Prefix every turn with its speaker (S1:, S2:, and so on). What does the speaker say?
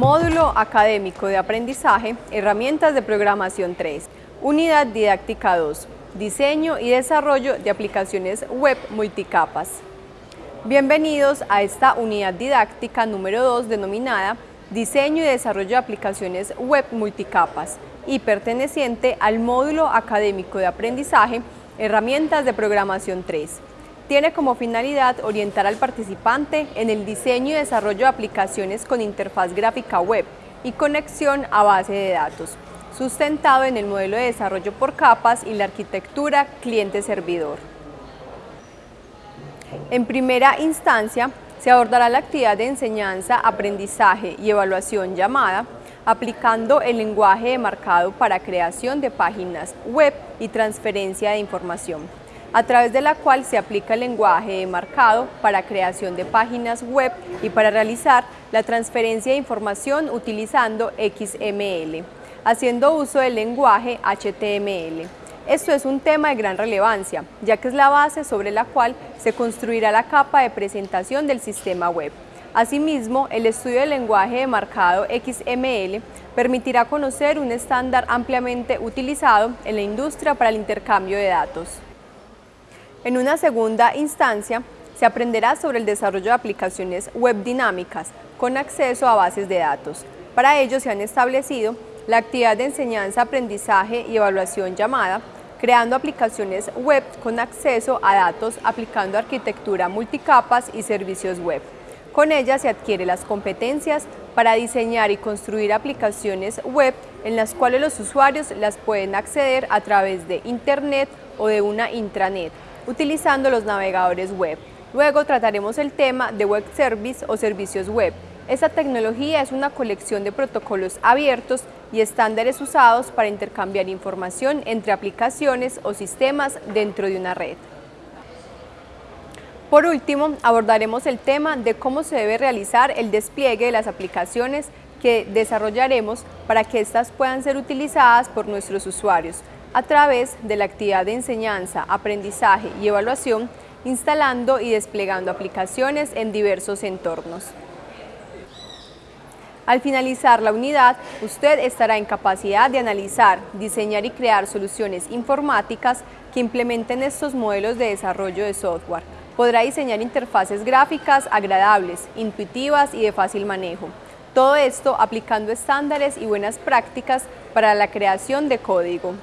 S1: Módulo Académico de Aprendizaje, Herramientas de Programación 3, Unidad Didáctica 2, Diseño y Desarrollo de Aplicaciones Web Multicapas. Bienvenidos a esta unidad didáctica número 2 denominada Diseño y Desarrollo de Aplicaciones Web Multicapas y perteneciente al Módulo Académico de Aprendizaje, Herramientas de Programación 3 tiene como finalidad orientar al participante en el diseño y desarrollo de aplicaciones con interfaz gráfica web y conexión a base de datos, sustentado en el modelo de desarrollo por capas y la arquitectura cliente-servidor. En primera instancia, se abordará la actividad de enseñanza, aprendizaje y evaluación llamada aplicando el lenguaje de marcado para creación de páginas web y transferencia de información a través de la cual se aplica el lenguaje de marcado para creación de páginas web y para realizar la transferencia de información utilizando XML, haciendo uso del lenguaje HTML. Esto es un tema de gran relevancia, ya que es la base sobre la cual se construirá la capa de presentación del sistema web. Asimismo, el estudio del lenguaje de marcado XML permitirá conocer un estándar ampliamente utilizado en la industria para el intercambio de datos. En una segunda instancia, se aprenderá sobre el desarrollo de aplicaciones web dinámicas con acceso a bases de datos. Para ello se han establecido la actividad de enseñanza, aprendizaje y evaluación llamada creando aplicaciones web con acceso a datos aplicando arquitectura multicapas y servicios web. Con ella se adquiere las competencias para diseñar y construir aplicaciones web en las cuales los usuarios las pueden acceder a través de Internet o de una intranet, utilizando los navegadores web. Luego trataremos el tema de Web Service o servicios web. Esta tecnología es una colección de protocolos abiertos y estándares usados para intercambiar información entre aplicaciones o sistemas dentro de una red. Por último, abordaremos el tema de cómo se debe realizar el despliegue de las aplicaciones que desarrollaremos para que éstas puedan ser utilizadas por nuestros usuarios, a través de la actividad de enseñanza, aprendizaje y evaluación, instalando y desplegando aplicaciones en diversos entornos. Al finalizar la unidad, usted estará en capacidad de analizar, diseñar y crear soluciones informáticas que implementen estos modelos de desarrollo de software. Podrá diseñar interfaces gráficas agradables, intuitivas y de fácil manejo. Todo esto aplicando estándares y buenas prácticas para la creación de código.